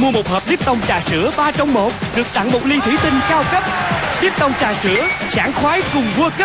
Mua một hộp Lipton trà sữa 3 trong 1 Được tặng một ly thủy tinh cao cấp. Lipton trà sữa, Sảng khoái cùng World Cup.